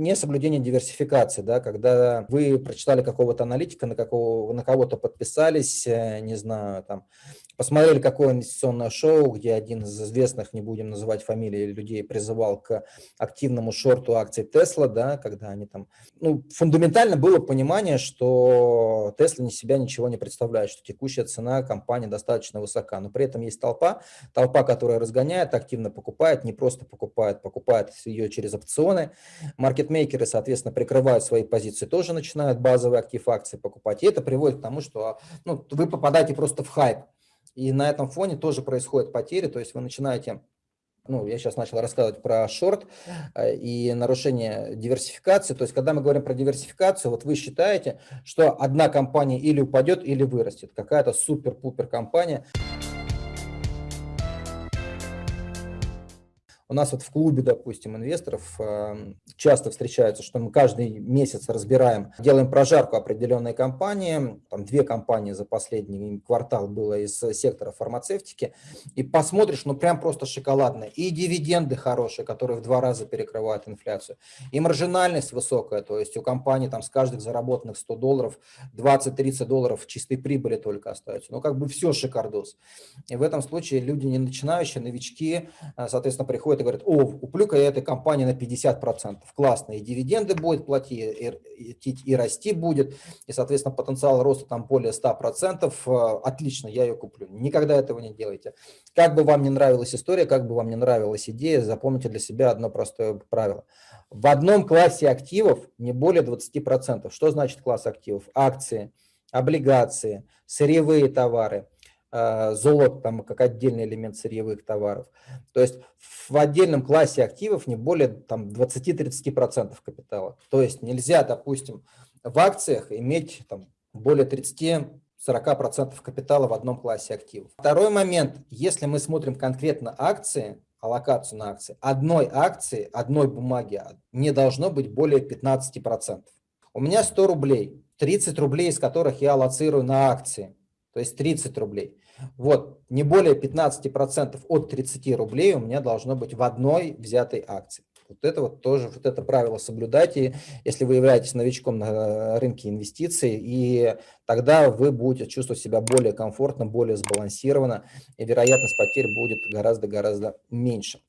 не соблюдение диверсификации, да, когда вы прочитали какого-то аналитика, на, какого, на кого-то подписались, э, не знаю, там, посмотрели какое инвестиционное шоу, где один из известных, не будем называть фамилии людей, призывал к активному шорту акций Тесла, да, когда они там, ну, фундаментально было понимание, что Тесла не себя ничего не представляет, что текущая цена компании достаточно высока, но при этом есть толпа, толпа, которая разгоняет, активно покупает, не просто покупает, покупает ее через опционы, маркетмейкеры, соответственно, прикрывают свои позиции, тоже начинают базовые актив акции покупать, и это приводит к тому, что ну, вы попадаете просто в хайп, и на этом фоне тоже происходят потери, то есть вы начинаете ну, я сейчас начал рассказывать про шорт э, и нарушение диверсификации. То есть, когда мы говорим про диверсификацию, вот вы считаете, что одна компания или упадет, или вырастет. Какая-то супер-пупер компания. У нас вот в клубе, допустим, инвесторов эм, часто встречается, что мы каждый месяц разбираем, делаем прожарку определенной компании, там две компании за последний квартал было из сектора фармацевтики, и посмотришь, ну прям просто шоколадно. И дивиденды хорошие, которые в два раза перекрывают инфляцию, и маржинальность высокая, то есть у компании там с каждых заработанных 100 долларов 20-30 долларов чистой прибыли только остается. Ну как бы все шикардос. И в этом случае люди не начинающие, новички, э, соответственно, приходят и говорят, о, я этой компании на 50%, классно, и дивиденды будет платить, и, и, и расти будет, и, соответственно, потенциал роста там более 100%, э, отлично, я ее куплю. Никогда этого не делайте. Как бы вам не нравилась история, как бы вам не нравилась идея, запомните для себя одно простое правило. В одном классе активов не более 20%. Что значит класс активов? Акции, облигации, сырьевые товары – золото там как отдельный элемент сырьевых товаров. То есть в отдельном классе активов не более там 20-30% капитала. То есть нельзя, допустим, в акциях иметь там более 30 40% капитала в одном классе активов. Второй момент, если мы смотрим конкретно акции, аллокацию на акции, одной акции, одной бумаги не должно быть более 15%. У меня 100 рублей, 30 рублей из которых я аллоцирую на акции, то есть 30 рублей. Вот, не более 15% от 30 рублей у меня должно быть в одной взятой акции. Вот это вот тоже, вот это правило соблюдайте, если вы являетесь новичком на рынке инвестиций, и тогда вы будете чувствовать себя более комфортно, более сбалансированно, и вероятность потерь будет гораздо-гораздо меньше.